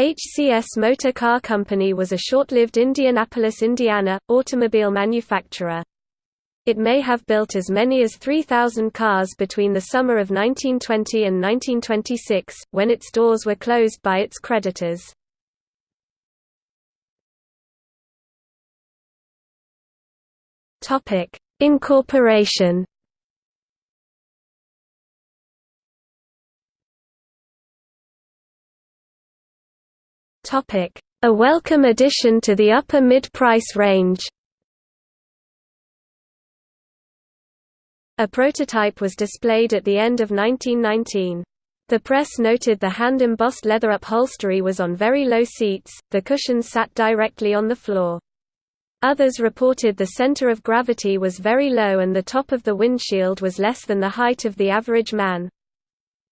HCS Motor Car Company was a short-lived Indianapolis, Indiana, automobile manufacturer. It may have built as many as 3,000 cars between the summer of 1920 and 1926, when its doors were closed by its creditors. Incorporation A welcome addition to the upper mid-price range A prototype was displayed at the end of 1919. The press noted the hand-embossed leather upholstery was on very low seats, the cushions sat directly on the floor. Others reported the center of gravity was very low and the top of the windshield was less than the height of the average man.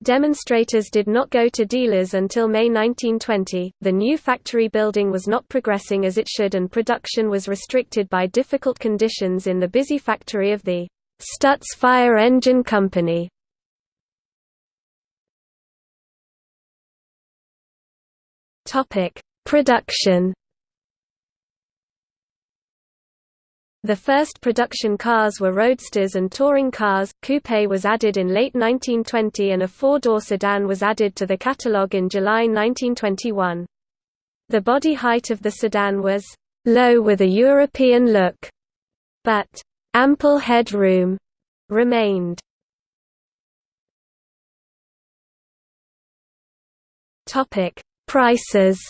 Demonstrators did not go to dealers until May 1920. The new factory building was not progressing as it should, and production was restricted by difficult conditions in the busy factory of the Stutz Fire Engine Company. Topic: Production The first production cars were roadsters and touring cars. Coupe was added in late 1920 and a four-door sedan was added to the catalogue in July 1921. The body height of the sedan was low with a European look, but ample headroom remained. Topic: Prices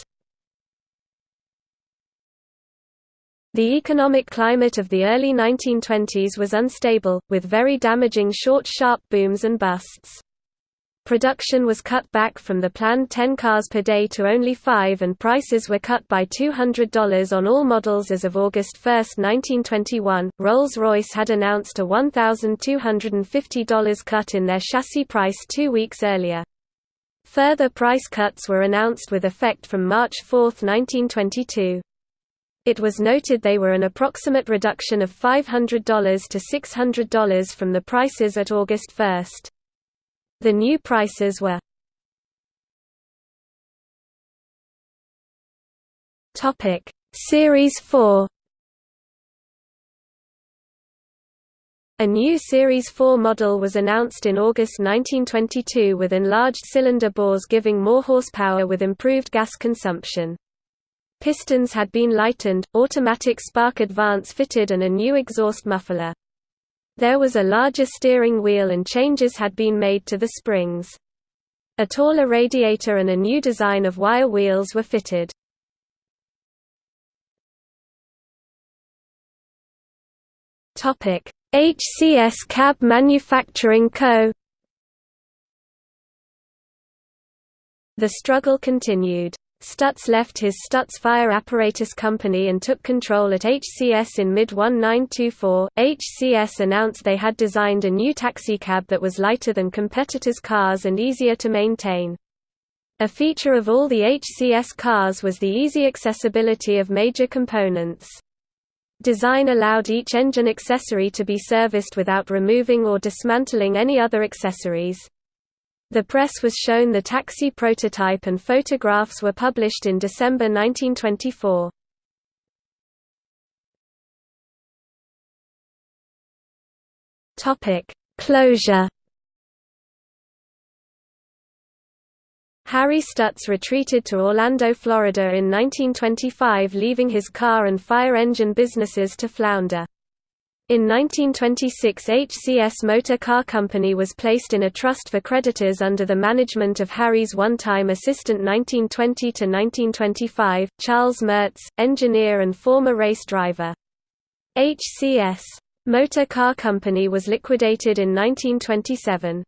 The economic climate of the early 1920s was unstable, with very damaging short sharp booms and busts. Production was cut back from the planned 10 cars per day to only 5 and prices were cut by $200 on all models as of August 1, 1921. Rolls-Royce had announced a $1,250 cut in their chassis price two weeks earlier. Further price cuts were announced with effect from March 4, 1922. It was noted they were an approximate reduction of $500 to $600 from the prices at August 1. The new prices were Topic: Series 4 A new Series 4 model was announced in August 1922 with enlarged cylinder bores giving more horsepower with improved gas consumption. Pistons had been lightened, automatic spark advance fitted and a new exhaust muffler. There was a larger steering wheel and changes had been made to the springs. A taller radiator and a new design of wire wheels were fitted. HCS Cab Manufacturing Co. The struggle continued. Stutz left his Stutz Fire Apparatus Company and took control at HCS in mid-1924. HCS announced they had designed a new taxicab that was lighter than competitors' cars and easier to maintain. A feature of all the HCS cars was the easy accessibility of major components. Design allowed each engine accessory to be serviced without removing or dismantling any other accessories. The press was shown the taxi prototype and photographs were published in December 1924. Topic: Closure. Harry Stutz retreated to Orlando, Florida in 1925 leaving his car and fire engine businesses to flounder. In 1926 HCS Motor Car Company was placed in a trust for creditors under the management of Harry's one-time assistant 1920–1925, Charles Merz, engineer and former race driver. HCS Motor Car Company was liquidated in 1927.